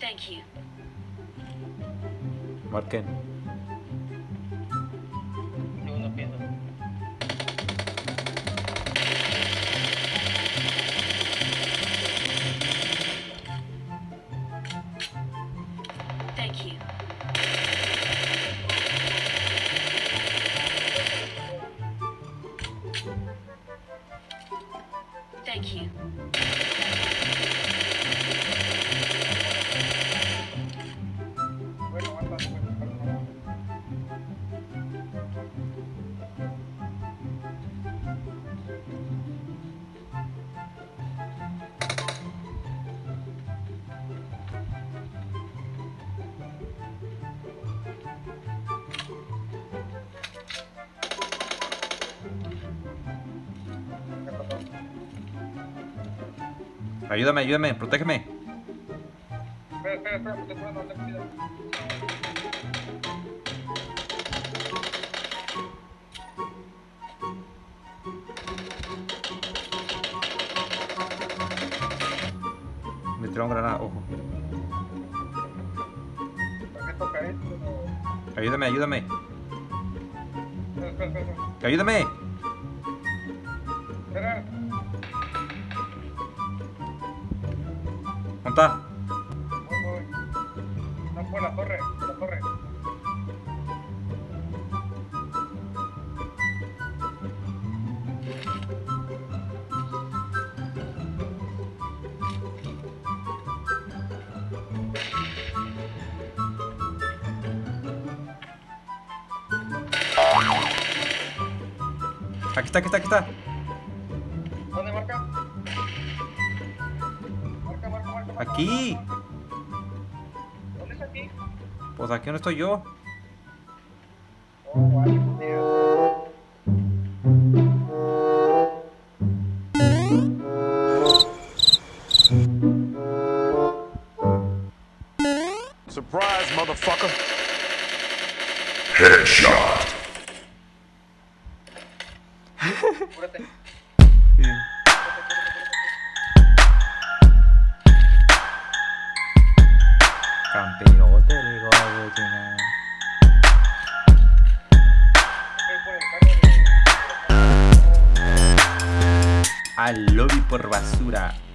Thank you. Marquen. Segundo piso. Thank you. Thank you. Ayúdame, ayúdame, protégeme. Espera, espera, espera, curando, ten cuidado. Me tiraron granada, ojo. Ayúdame, ayúdame. Ayúdame. Voy. No, por la torre, por la torre. Aquí está, aquí está, aquí está. Aquí. ¿Dónde es aquí? Pues aquí no estoy yo. Oh. Surprise, motherfucker. Cúrate. Campeote, Al lobby por basura.